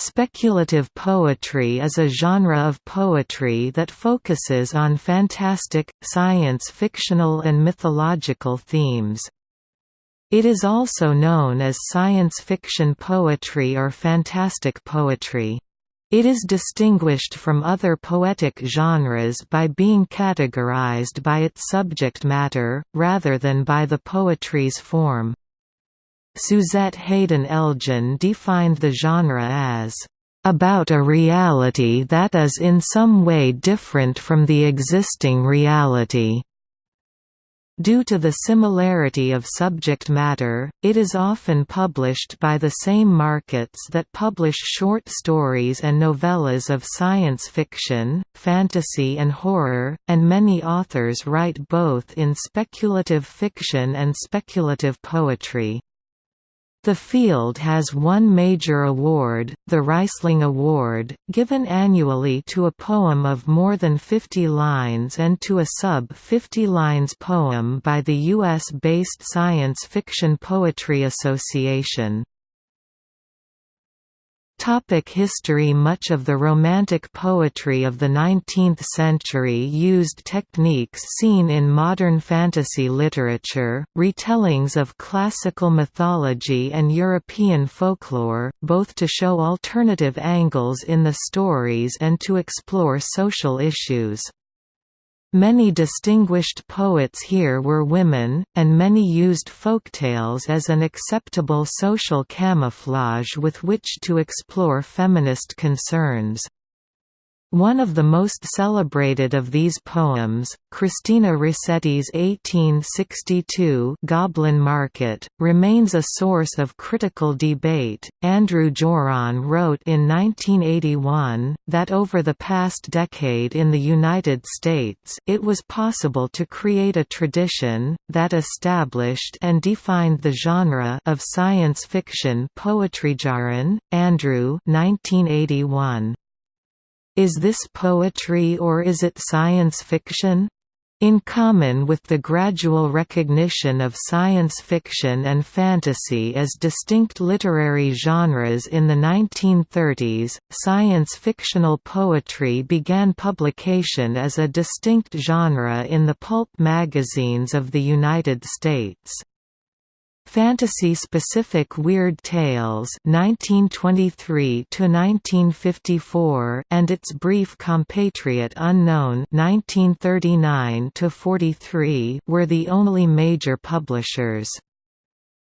Speculative poetry is a genre of poetry that focuses on fantastic, science-fictional and mythological themes. It is also known as science fiction poetry or fantastic poetry. It is distinguished from other poetic genres by being categorized by its subject matter, rather than by the poetry's form. Suzette Haden Elgin defined the genre as about a reality that is in some way different from the existing reality. Due to the similarity of subject matter, it is often published by the same markets that publish short stories and novellas of science fiction, fantasy and horror, and many authors write both in speculative fiction and speculative poetry. The field has one major award, the Rhysling Award, given annually to a poem of more than 50 lines and to a sub-50 lines poem by the U.S.-based Science Fiction Poetry Association. Topic history Much of the Romantic poetry of the 19th century used techniques seen in modern fantasy literature, retellings of classical mythology and European folklore, both to show alternative angles in the stories and to explore social issues. Many distinguished poets here were women, and many used folktales as an acceptable social camouflage with which to explore feminist concerns. One of the most celebrated of these poems, Christina Rossetti's 1862 Goblin Market, remains a source of critical debate. Andrew Joron wrote in 1981 that over the past decade in the United States, it was possible to create a tradition that established and defined the genre of science fiction poetry. Joron, Andrew, 1981. Is this poetry or is it science fiction? In common with the gradual recognition of science fiction and fantasy as distinct literary genres in the 1930s, science-fictional poetry began publication as a distinct genre in the pulp magazines of the United States. Fantasy-specific Weird Tales (1923–1954) and its brief compatriot Unknown (1939–43) were the only major publishers.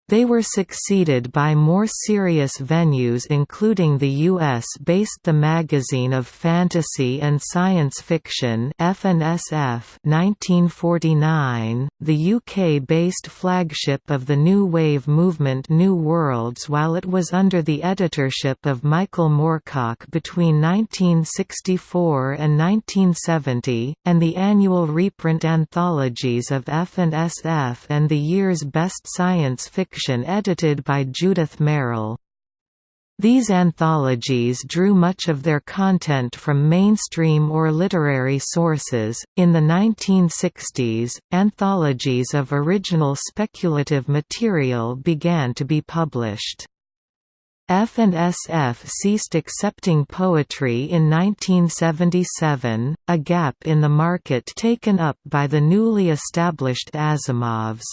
They were succeeded by more serious venues including the US-based The Magazine of Fantasy and Science Fiction F&SF 1949, the UK-based flagship of the New Wave movement New Worlds while it was under the editorship of Michael Moorcock between 1964 and 1970, and the annual reprint anthologies of F&SF and the year's best science fiction edited by Judith Merril. These anthologies drew much of their content from mainstream or literary sources. In the 1960s, anthologies of original speculative material began to be published. F&SF ceased accepting poetry in 1977, a gap in the market taken up by the newly established Asimovs.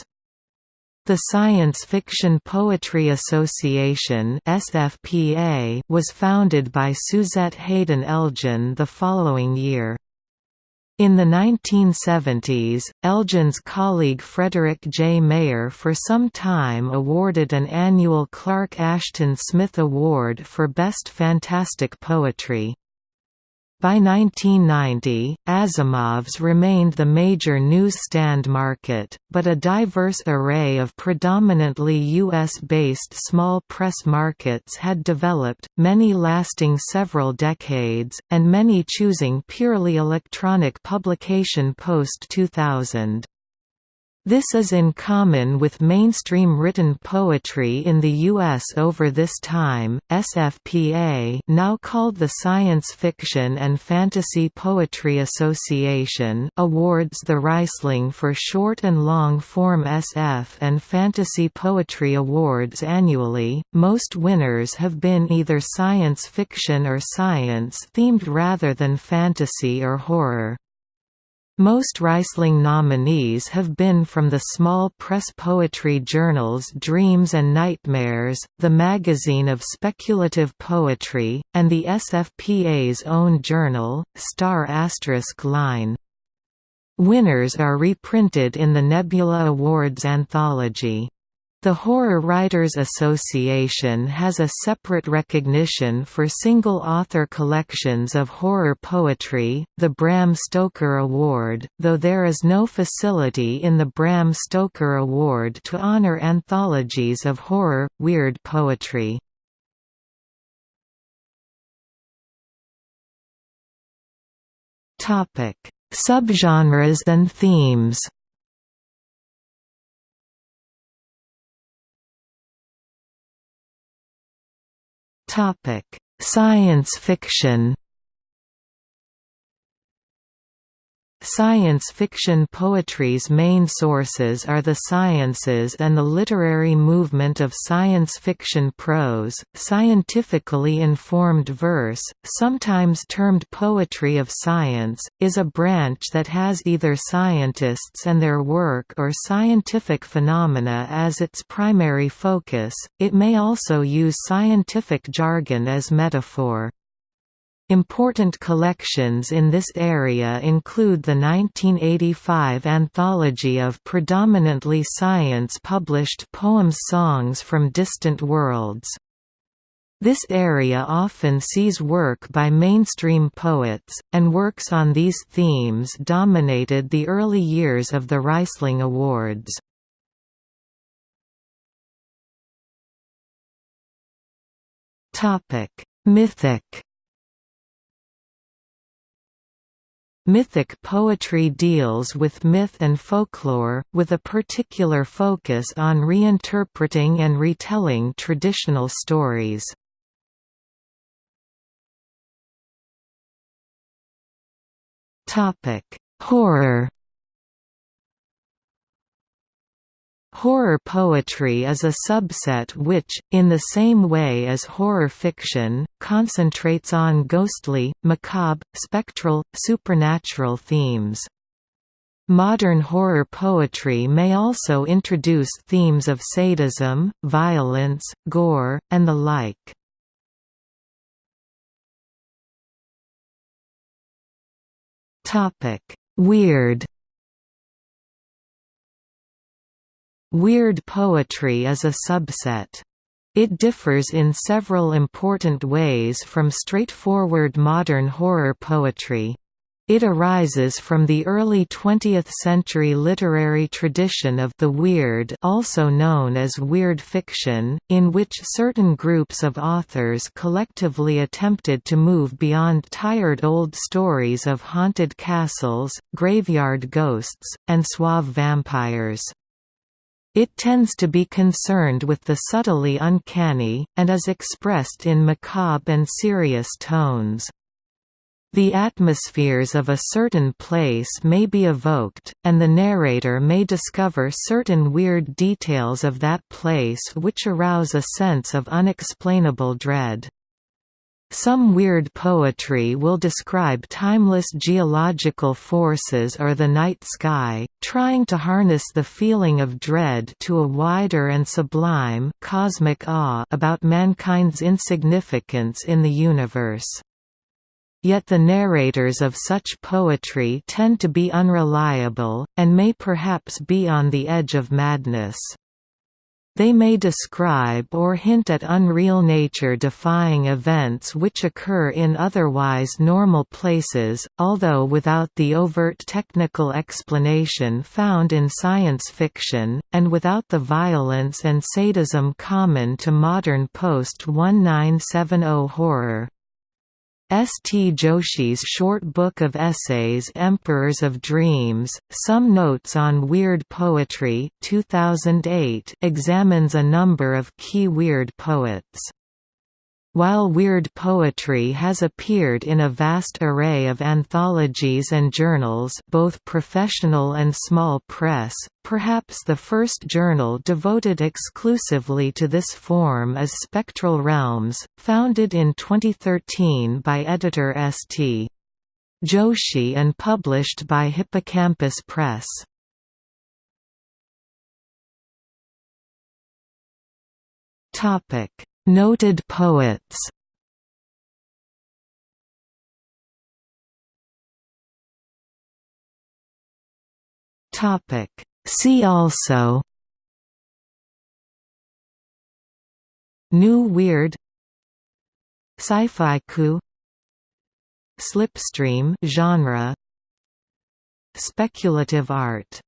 The Science Fiction Poetry Association (SFPA) was founded by Suzette Haden Elgin the following year. In the 1970s, Elgin's colleague Frederick J. Mayer for some time awarded an annual Clark Ashton Smith Award for Best Fantastic Poetry. By 1990, Asimov's remained the major newsstand market, but a diverse array of predominantly U.S.-based small press markets had developed, many lasting several decades, and many choosing purely electronic publication post-2000. This is in common with mainstream written poetry in the U.S. over this time. SFPA, now called the Science Fiction and Fantasy Poetry Association, awards the Rhysling for short and long form SF and fantasy poetry awards annually. Most winners have been either science fiction or science themed rather than fantasy or horror. Most Rhysling nominees have been from the small press poetry journals Dreams and Nightmares, the magazine of speculative poetry, and the SFPA's own journal, Star Asterisk Line. Winners are reprinted in the Nebula Awards anthology. The Horror Writers Association has a separate recognition for single-author collections of horror poetry, the Bram Stoker Award, though there is no facility in the Bram Stoker Award to honor anthologies of horror, weird poetry. Subgenres and themes Science fiction. Science fiction poetry's main sources are the sciences and the literary movement of science fiction prose. Scientifically informed verse, sometimes termed poetry of science, is a branch that has either scientists and their work or scientific phenomena as its primary focus. It may also use scientific jargon as metaphor. Important collections in this area include the 1985 anthology of predominantly science-published poems Songs from Distant Worlds. This area often sees work by mainstream poets, and works on these themes dominated the early years of the Rhysling Awards. Mythic Mythic poetry deals with myth and folklore, with a particular focus on reinterpreting and retelling traditional stories. Horror Horror poetry is a subset which, in the same way as horror fiction, concentrates on ghostly, macabre, spectral, supernatural themes. Modern horror poetry may also introduce themes of sadism, violence, gore, and the like. Weird Weird poetry is a subset. It differs in several important ways from straightforward modern horror poetry. It arises from the early 20th-century literary tradition of the weird also known as weird fiction, in which certain groups of authors collectively attempted to move beyond tired old stories of haunted castles, graveyard ghosts, and suave vampires. It tends to be concerned with the subtly uncanny, and is expressed in macabre and serious tones. The atmospheres of a certain place may be evoked, and the narrator may discover certain weird details of that place which arouse a sense of unexplainable dread. Some weird poetry will describe timeless geological forces or the night sky, trying to harness the feeling of dread to a wider and sublime cosmic awe about mankind's insignificance in the universe. Yet the narrators of such poetry tend to be unreliable, and may perhaps be on the edge of madness. They may describe or hint at unreal nature-defying events which occur in otherwise normal places, although without the overt technical explanation found in science fiction, and without the violence and sadism common to modern post-1970 horror. S. T. Joshi's short book of essays Emperors of Dreams, Some Notes on Weird Poetry 2008 examines a number of key weird poets. While weird poetry has appeared in a vast array of anthologies and journals both professional and small press, perhaps the first journal devoted exclusively to this form is Spectral Realms, founded in 2013 by editor S. T. Joshi and published by Hippocampus Press. Topic Noted poets. Topic. See also. New Weird. Sci-fi Slipstream genre. Speculative art